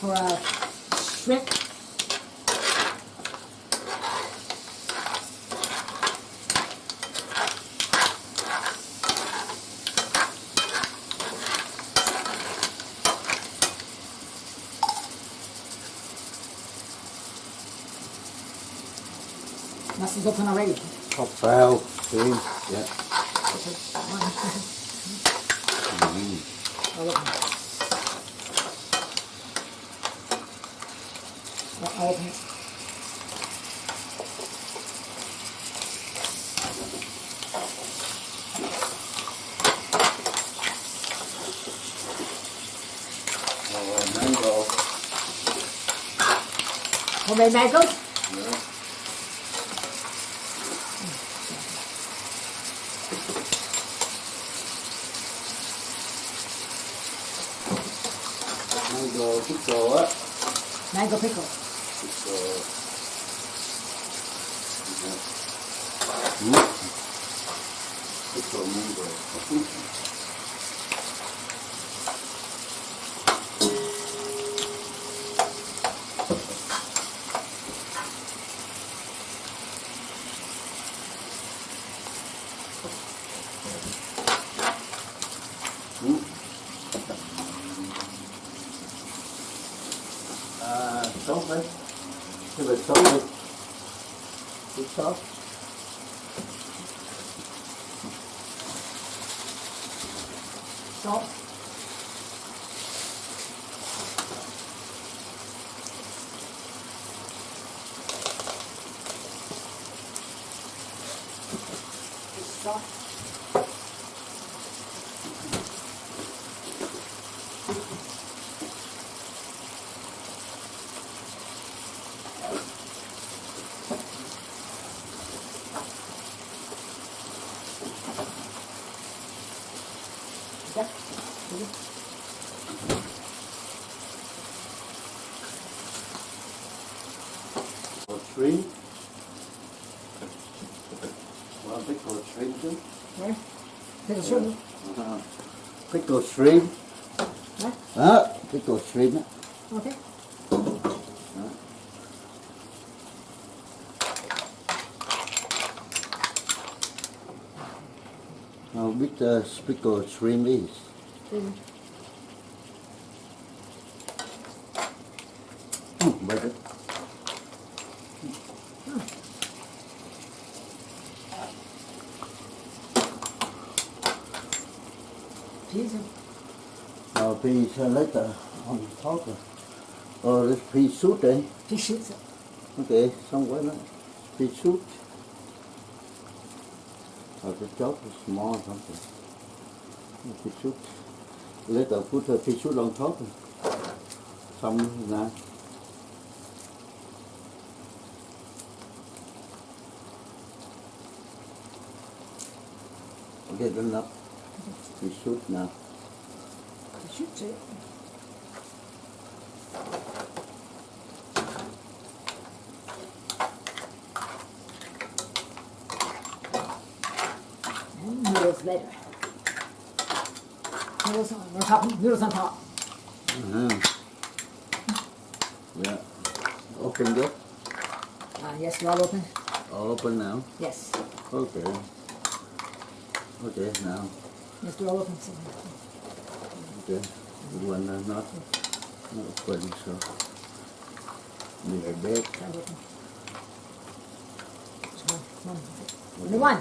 for uh, shrimp. Must open already. Hot fowl. Yeah. It. Oh, mango. Homemade mangoes? Yeah. Mango pickle. Mango. Pickle. À, sốt đấy cái việc sốt đi chút sốt Right? Pickle shrimp. Uh -huh. Pickle shrimp. Right? Ah, pickle shrimp. Okay. How big the pickle shrimp is? Mm. Later on top. Oh, this pea soup. Phí shit xem. Okay, somewhere now. Pea soup. Or the chop is small or something. Pea soup. Later put the pea soup on top. Some now. Okay, enough. Pea soup now. Shit xem. And noodles later. Noodles on, on top, noodles on top. Uh-huh. Yeah. Open good. Ah, yes, you're all open. All open now. Yes. Okay. Okay, now. Yes, you're all open. So. Okay. The one uh, not, not open, so. Be a bit. Try to open. So, one.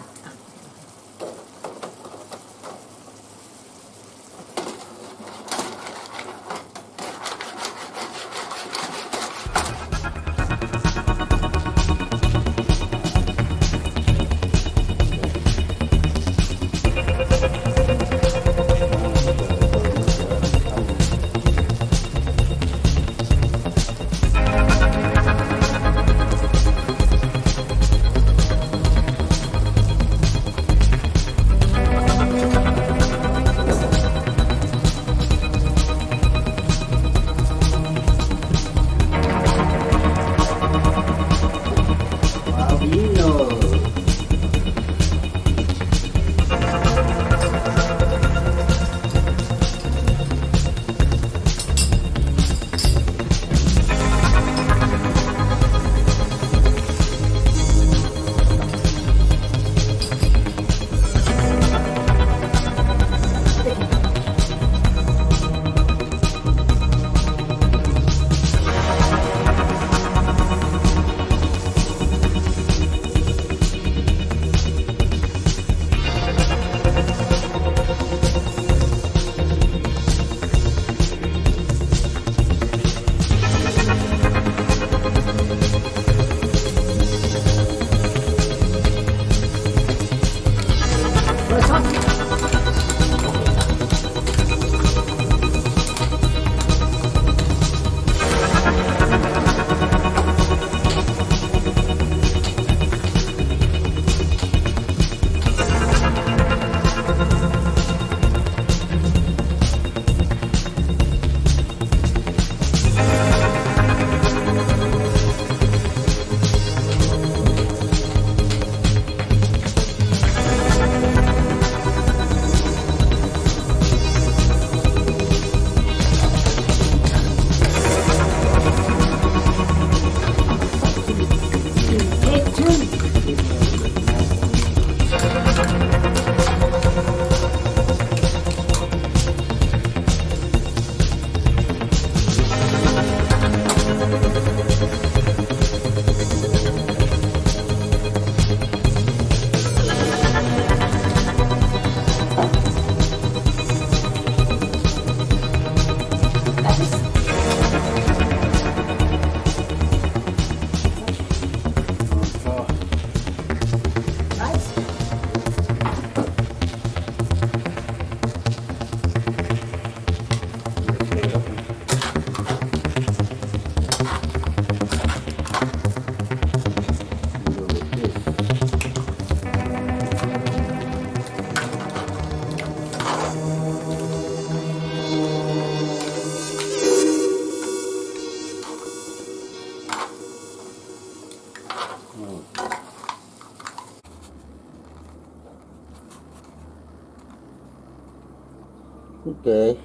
Okay,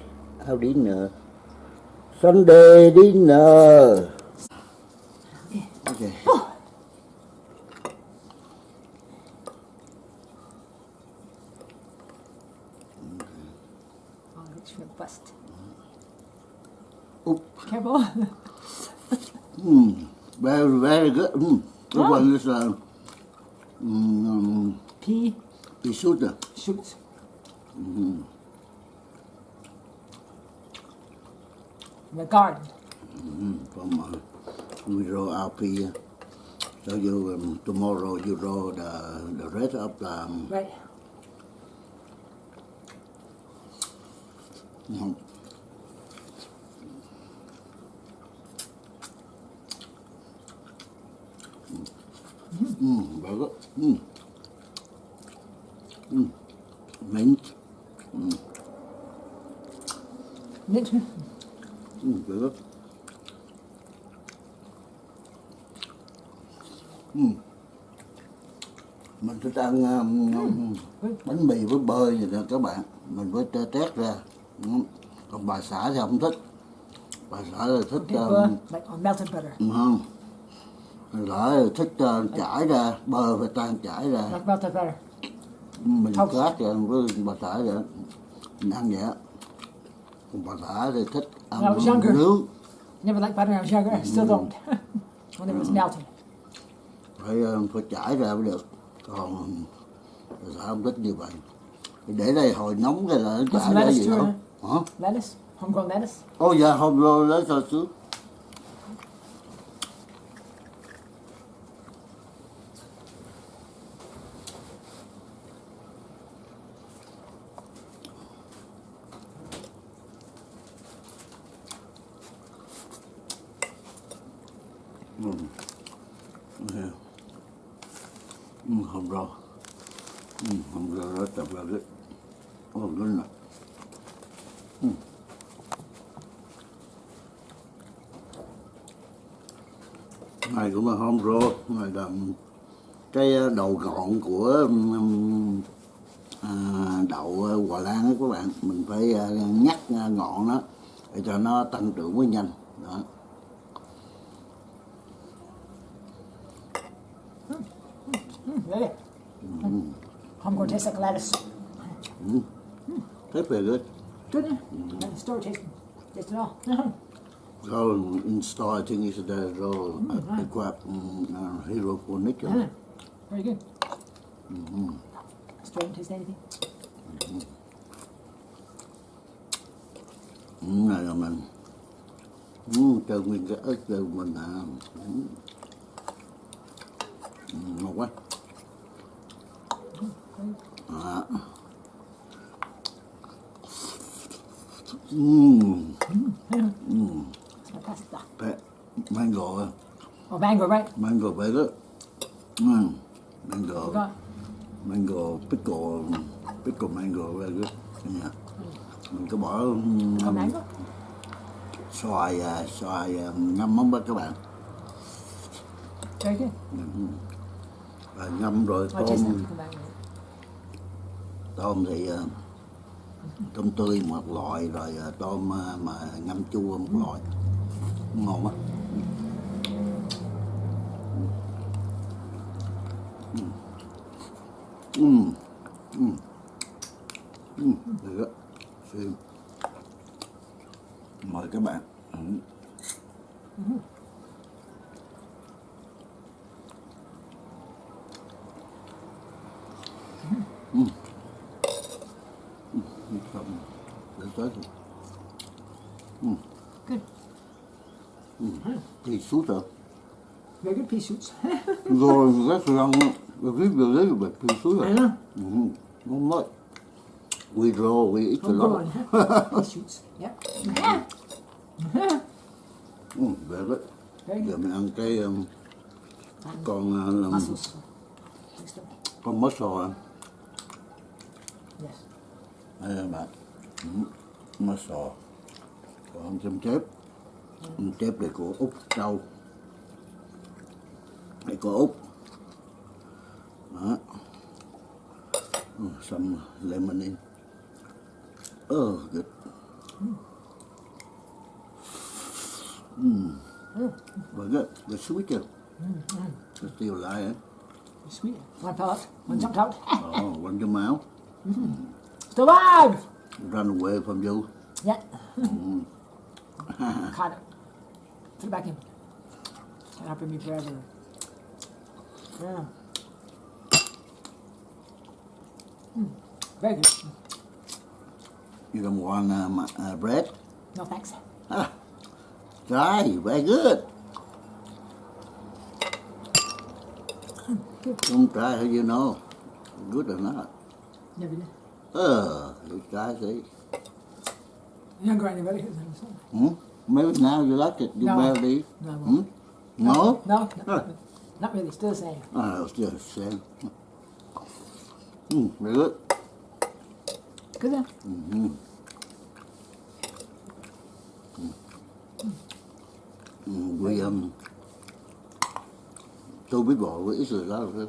have dinner. Sunday dinner. Okay. Oh, your bust. Oop. Careful. Mm, very, very good. Mm. This Oh. one is uh, mm, Pea pea soup. uh, shoots. In the garden. mm, From uh, we roll our pea. So you um, tomorrow you roll the the rest of the um, Right. mm, mm, very good. Mm. Mm. Mint. Mint. Mm, very good. Mm. Mình thích ăn um, bánh mì với bơ vậy nè các bạn. Mình với tê tét ra. Ừ. Còn bà xã thì không thích. Bà xã là thích um, không. Là thích uh, chải ra Bơ phải tan chải ra. Mình cát rồi với bà xã vậy Mình ăn vậy. Còn bà xã thì thích ăn nướng. Never liked butter when I was younger. I still don't. when it was melted. phải phải trải ra mới được còn không thích như vậy để đây hồi nóng cái là nó trải ra lettuce gì không hả Lettuce. Homegrown lettuce. ô dạ hôm rồi lấy sao xứ Ừ. Ừ. Ừ, không rõ ừ, không rõ rất tập là cái ô cái này này cũng là home roll này là cái đầu gọn của um, à, đậu Hòa Lan đó các bạn mình phải à, nhắc à, ngọn nó để cho nó tăng trưởng mới nhanh đó Mm, really? Homegrown tastes like lettuce. rất là good Good. the store tasting. Taste it all. so in store I think is the roll uh, equip um, uh, hydroponic Yeah. Very good. Store don't taste anything. Ừ, này là mình ừ, cho nguyên cái ớt cho mình à. Ừ, ngon quá à. Mm, fantastic. Ah. pe- mango, Oh, mango, right? mango good. Mm, mango, Forgot. mango pickle, pickle mango very good. Yeah. Mình có bỏ um, xoài à, xoài à, ngâm mắm đó các bạn Very good. và ngâm rồi tôm tôm thì à, tôm tươi một loại rồi tôm mà ngâm chua một loại ngon quá ừ ừ ừ được Xin. mời các bạn ừ. Tới thì Good. thì suốt rồi Very good pea shoots. rồi rất là về đấy là thì suốt rồi I know. ừ. ngon lắm we draw we eat a lot huh? shoots. Yep. Yeah. ừ, về đấy Very giờ good. mình ăn cái um, con làm mussels. Con mớt sò Yes. đây là ừ. sò còn chấm chép chấm chép này của úc trâu này của úc đó ừ, some lemon in Oh, good. Mm. Very good. The sweet too. It's still alive. Sweet. One part. One jumped out. Oh, run your mouth. Survive! Run away from you. Yeah. Caught it. Put it back in. Can't happen to me forever. Yeah. Mm. Very good. You don't want um, uh, bread? No thanks. Ah, try. Very good. Don't try how you know. Good or not. Never did. Uh, you try see. You haven't got any relatives this one? Hmm? Maybe now you like it. You No. barely. No, I won't. Hmm? No? No, no, not really. Still the same. Ah, it's just the same. Mm, very good. Good then. Mm-hmm. Mm, we um tôi biết gọi với ít rồi đó rồi.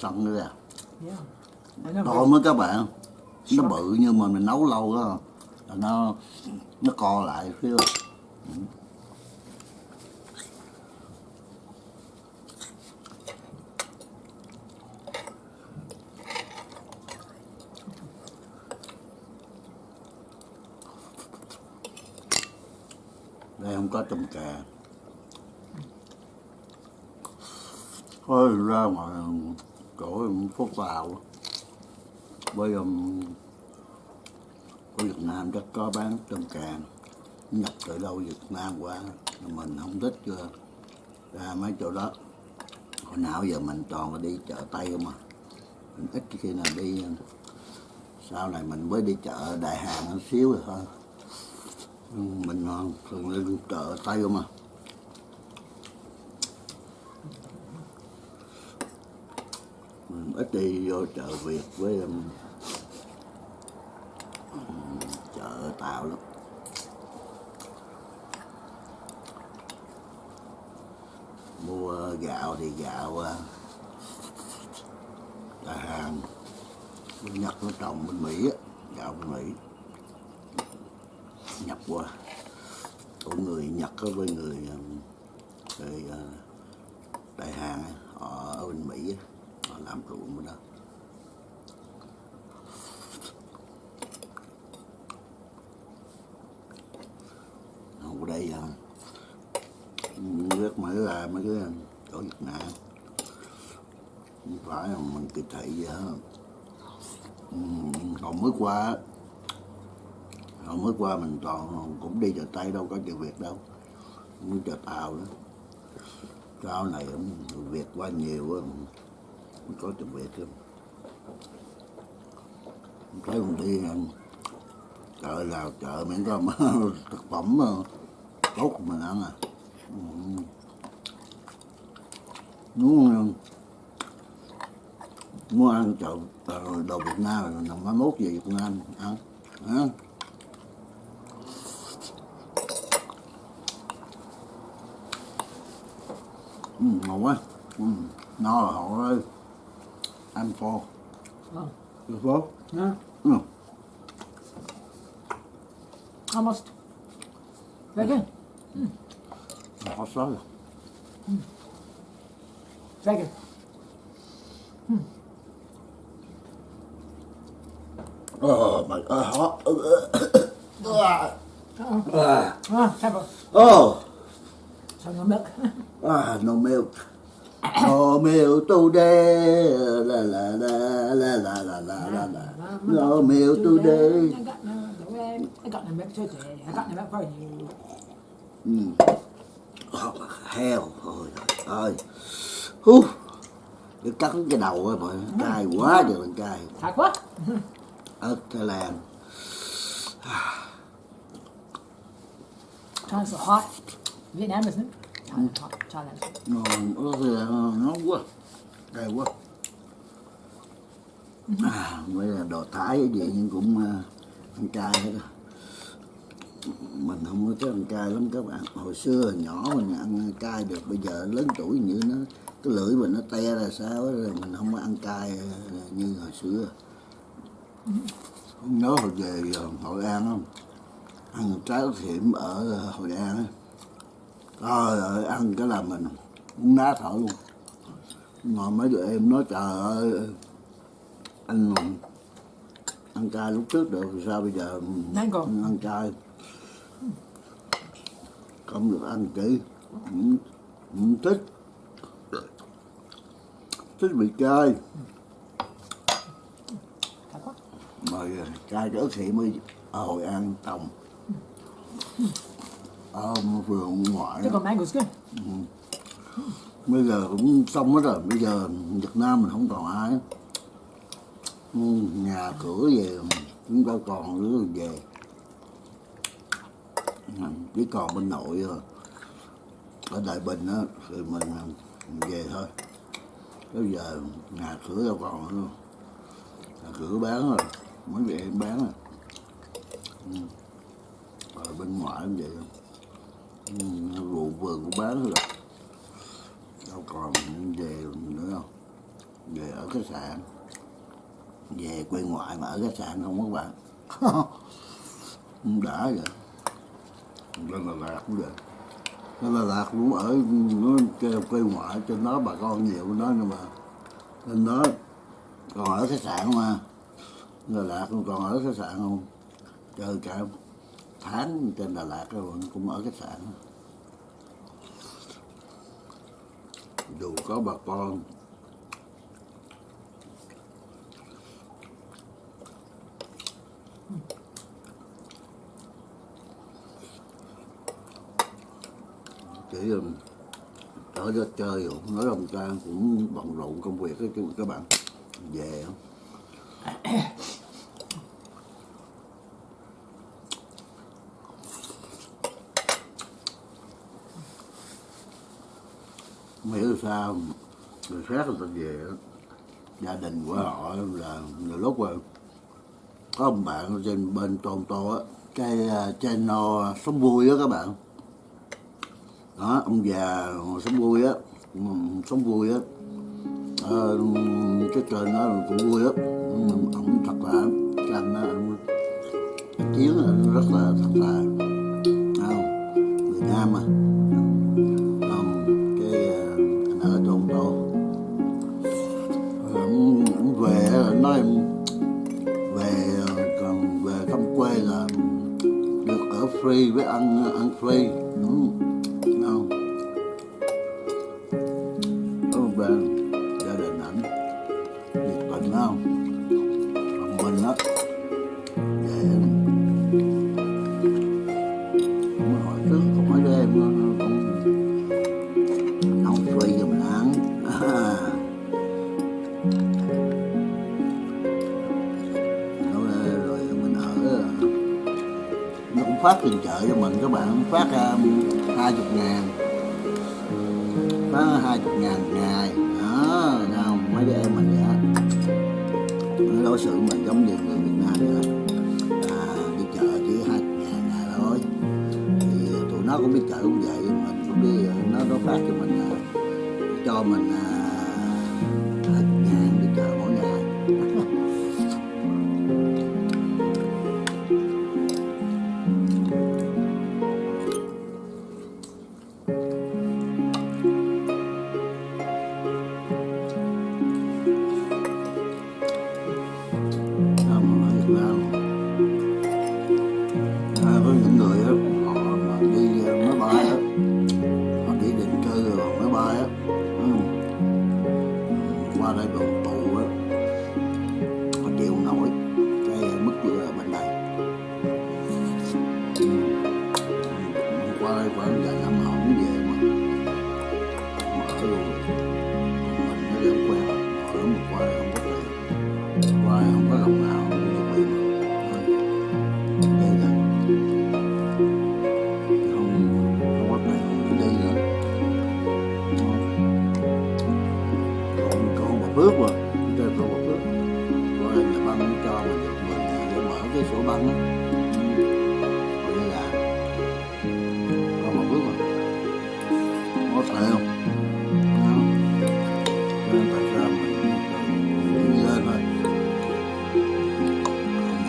Xong nữa ra. Yeah. I know. To mới các bạn. Nó bự nhưng mà mình nấu lâu đó. là Nó nó co lại phía đây không có tôm cà thôi ra ngoài chỗ phố vào. Bây giờ của Việt Nam chắc có bán tôm càng. Nhập từ đâu Việt Nam qua mình không thích chưa? Ra mấy chỗ đó. Hồi nào giờ mình toàn là đi chợ Tây không à? Mình ít khi nào đi. Sau này mình mới đi chợ Đại Hàng một xíu rồi thôi. Ừ, mình thường đi chợ Tây không à mình ít đi vô chợ Việt với um, chợ Tàu lắm. Mua gạo thì gạo uh, là hàng bên Nhật nó trồng bên Mỹ á gạo bên Mỹ. Nhập qua. Của người Nhật với người um, người uh, Đại hàng họ ở bên Mỹ á, làm ruộng bên đó. Ở đây à, rất mới là mấy cái chỗ Việt Nam. Không phải là mình kỳ thị gì hết. Còn mới qua hồi mới qua mình toàn cũng đi chợ Tây đâu có chợ Việt đâu. Cũng chợ Tàu đó, sau này người Việt qua nhiều có chợ Việt không thấy con đi chợ nào chợ miễn có thực phẩm ờ, tốt của mình ăn à. Ừ. Muốn ờ, muốn ăn chợ ờ, đồ Việt Nam rồi nằm mai mốt về Việt Nam ăn ăn ừ, ngon quá. Ừ, no rồi. ơi I'm full. Oh. You full? Yeah. No. Almost. Very good. Mm. Hot salad. Mm. Very good. Mm. Oh my! Uh, hot. Uh, uh, uh, oh, no milk. ah, no milk. No milk today. La la la la la la la la la. No milk today. I got no, no egg. I got no milk today. I got no milk for you. Mm. Oh, hell. Ôi trời ơi. Hú. Cái cắn cái đầu á mọi cay quá trời mình cay. Thạc quá. Ở Thái Lan. China's so hot. Vietnam isn't it? China's hot. China's Ngon, nó quá. đầy quá. À, bây là đồ Thái vậy nhưng cũng ăn cay hết mình không có thích ăn cay lắm các bạn hồi xưa nhỏ mình ăn cay được bây giờ lớn tuổi như nó cái lưỡi mình nó te ra sao rồi mình không có ăn cay như hồi xưa không nhớ hồi về hội an không ăn trái thiểm hiểm ở hội an á trời ơi ăn cái là mình muốn ná thở luôn. Ngồi mấy đứa em nói trời ơi anh ăn cay lúc trước được sao bây giờ Mango. ăn cay? Không được ăn kỹ. Không, không thích. Thích bị cay. Mà cay trở thị mới ở hội an trồng ở vườn ngoại Pickle mango's good. bây giờ cũng xong hết rồi. Bây giờ Việt Nam mình không còn ai. Ừ, nhà cửa về chúng ta còn đứa về. Ừ, chỉ còn bên nội rồi ở Đại Bình á thì mình về thôi. Bây giờ nhà cửa đâu còn nữa. Nhà cửa bán rồi mới về bán rồi. Ừ. rồi bên ngoài cũng vậy rượu vừa vườn cũng bán rồi. Đâu còn về nữa đâu. Về ở khách sạn. Về quê ngoại mà ở khách sạn không các bạn. Đã vậy lên Đà Lạt cũng vậy lên Đà Lạt cũng ở nó quê, quê ngoại trên đó bà con nhiều nó đó nhưng mà lên đó còn ở khách sạn mà. Đà Lạt còn ở khách sạn không? Chơi cả tháng trên Đà Lạt rồi cũng ở khách sạn dù có bà con, chỉ ở đó chơi cũng nói đồng trang cũng bận rộn công việc các chứ các bạn về không? hiểu sao. Người khác là về gia đình của họ là, là lúc mà có ông bạn trên bên tôn tô á cái à, channel sống vui á các bạn. Đó ông già sống vui á sống vui á. À, cái trời nó cũng vui á. Ông thật là cái anh chiến rất là thật là pray and, and pray. Mm. phát tiền trợ cho mình các bạn phát à, hai um, chục ngàn. Phát hai chục ngàn ngày. Đó nào mấy đứa em mình vậy nó đối xử mình giống như người Việt Nam vậy à, đi chợ chỉ hai ngàn ngày thôi. Thì tụi nó cũng biết chợ cũng vậy mình cũng đi à, nó nó phát cho mình à, cho mình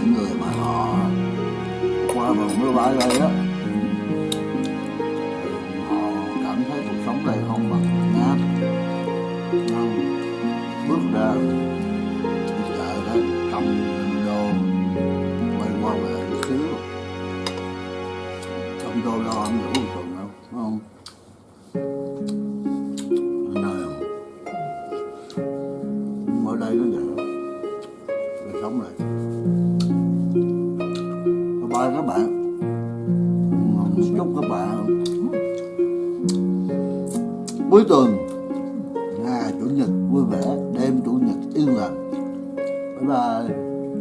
những người mà họ qua vào mưa bãi đây đó họ cảm thấy cuộc sống đây không bằng ngát bước ra cuối tuần ngày chủ nhật vui vẻ đêm chủ nhật yên lành bye bye.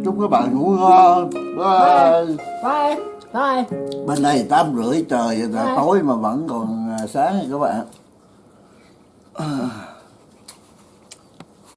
Chúc các bạn ngủ ngon. Bye bye. Bye. Bên đây tám rưỡi trời là tối mà vẫn còn à, sáng các bạn.